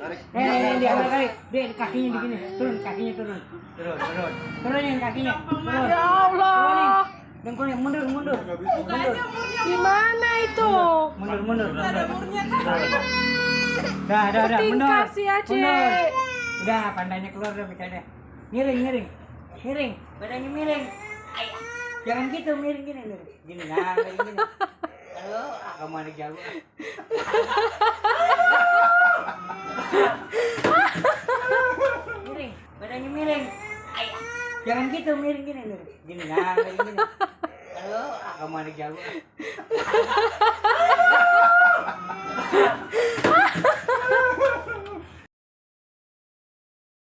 Tarik. Eh, eh, dia angkat kali. Dia kakinya begini. Turun, kakinya turun. Turun, turun. Turunin kakinya. Turun. Ya Allah. Dengkulnya mundur, mundur. Mundur. Gimana itu? Mundur, mundur. Ada murnya kan. Dah, dah, dah. Mundur. Si Aceh. Mundur. Udah, pandainya keluar udah bicaranya. Miring, miring. Miring. Badannya miring. Jangan gitu, miring gini. Gini, nah, miring gini. Ah, kamu ada jauh. miring. Badannya miring. Ay, Jangan gitu, miring gini. Miring. Gini, nah, gini. Ah, kamu ada jauh.